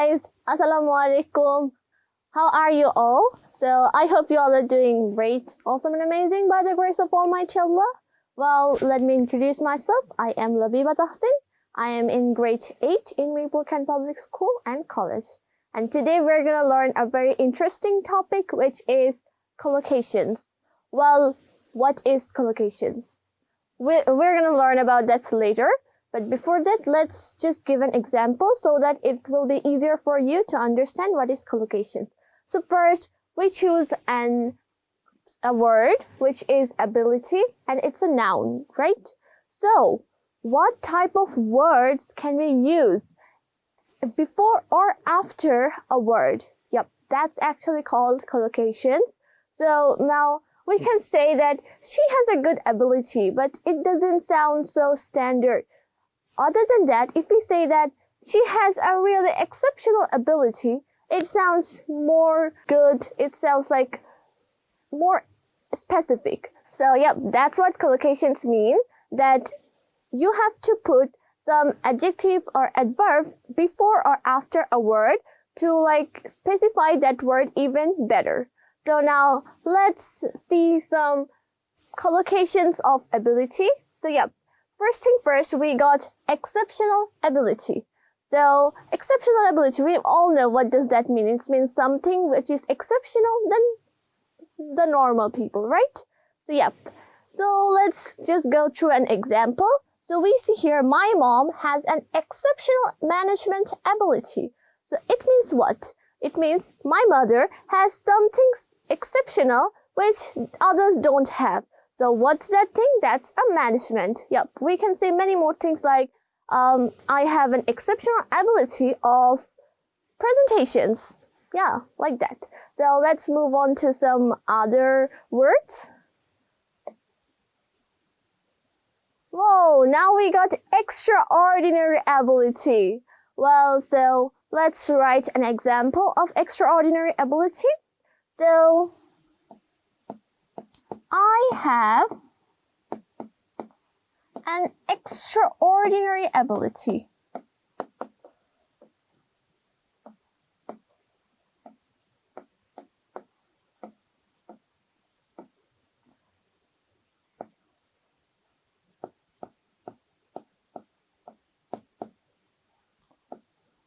guys, Assalamu alaikum. How are you all? So I hope you all are doing great, awesome and amazing by the grace of Almighty Allah. Well, let me introduce myself. I am Labiba Tahsin. I am in grade 8 in Republican Public School and College. And today we're going to learn a very interesting topic which is collocations. Well, what is collocations? We're going to learn about that later. But before that, let's just give an example so that it will be easier for you to understand what is collocation. So first, we choose an a word which is ability and it's a noun, right? So, what type of words can we use before or after a word? Yep, that's actually called collocations. So now we can say that she has a good ability, but it doesn't sound so standard. Other than that, if we say that she has a really exceptional ability, it sounds more good. It sounds like more specific. So yep, that's what collocations mean. That you have to put some adjective or adverb before or after a word to like specify that word even better. So now let's see some collocations of ability. So yep, First thing first, we got exceptional ability. So exceptional ability, we all know what does that mean. It means something which is exceptional than the normal people, right? So yep. So let's just go through an example. So we see here my mom has an exceptional management ability. So it means what? It means my mother has something exceptional which others don't have. So what's that thing? That's a management. Yep, we can say many more things like um, I have an exceptional ability of presentations. Yeah, like that. So let's move on to some other words. Whoa, now we got extraordinary ability. Well, so let's write an example of extraordinary ability. So I have an extraordinary ability.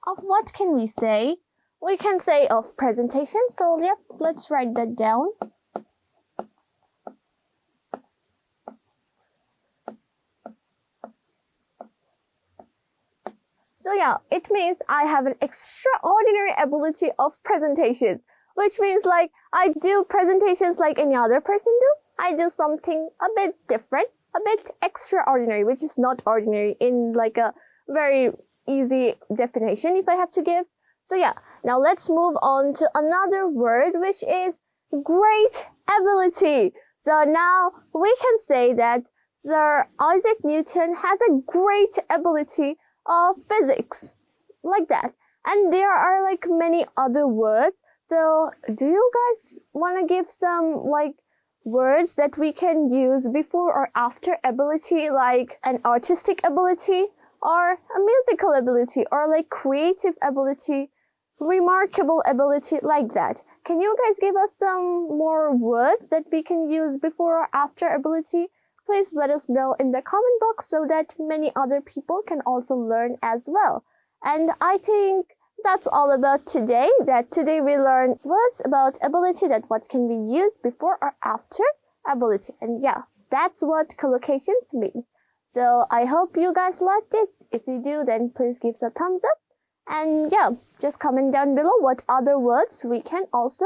Of what can we say? We can say of presentation, so yep, let's write that down. So yeah, it means I have an extraordinary ability of presentation, which means like I do presentations like any other person do. I do something a bit different, a bit extraordinary, which is not ordinary in like a very easy definition if I have to give. So yeah, now let's move on to another word, which is great ability. So now we can say that Sir Isaac Newton has a great ability of physics like that. And there are like many other words. So do you guys want to give some like words that we can use before or after ability like an artistic ability or a musical ability or like creative ability remarkable ability like that? Can you guys give us some more words that we can use before or after ability please let us know in the comment box so that many other people can also learn as well. And I think that's all about today, that today we learned words about ability, that what can be used before or after ability. And yeah, that's what collocations mean. So I hope you guys liked it. If you do, then please give us a thumbs up. And yeah, just comment down below what other words we can also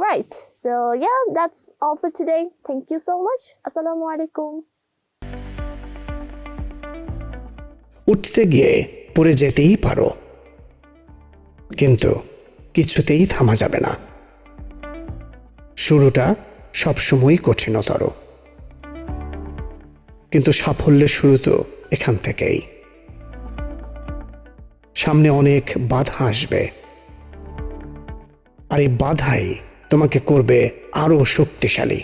Right. So yeah, that's all for today. Thank you so much. Assalamu alaikum. উঠতে গিয়ে পড়ে যেতেই পারো কিন্তু কিছুতেই থামা যাবে না শুরুটা সবসময়ই কঠিনতর কিন্তু সাফল্যের শুরু তো এখান থেকেই সামনে অনেক বাধা আসবে আর এই বাধাই তোমাকে করবে আরও শক্তিশালী।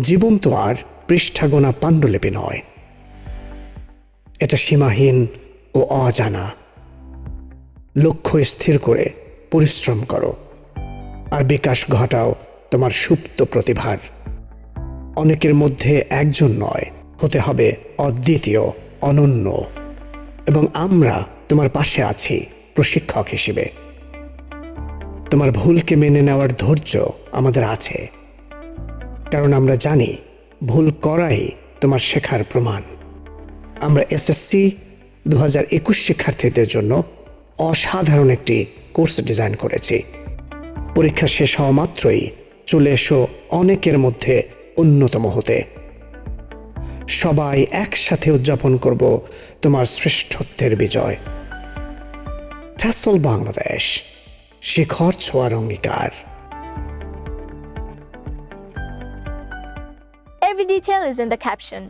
জীবন তো আর পৃষ্ঠাগোনা পাণ্ডুলিপি নয়। এটা সীমাহীন ও অজানা। লক্ষ্য স্থির করে পরিশ্রম করো আর বিকাশ ঘটাও তোমার সুপ্ত প্রতিভার। অনেকের মধ্যে একজন নয়, হতে হবে অদ্বিতীয়, অনন্য। এবং আমরা তোমার পাশে আছি প্রশিক্ষক হিসেবে। তোমার ভুলকে মেনে নেওয়ার ধৈর্য আমাদের আছে। কারণ আমরা জানি ভুল করাই তোমার শেখার প্রমাণ। আমরা এসএসসি দু হাজার একুশ শিক্ষার্থীদের জন্য অসাধারণ একটি কোর্স ডিজাইন করেছি। পরীক্ষা শেষ হওয়া মাত্রই চলে এসো অনেকের মধ্যে অন্যতম হতে। সবাই একসাথে উদযাপন করব তোমার শ্রেষ্ঠত্বের বিজয়। বাংলাদেশ। শিখর ছোঁয়ার অঙ্গীকার Every detail is in the caption.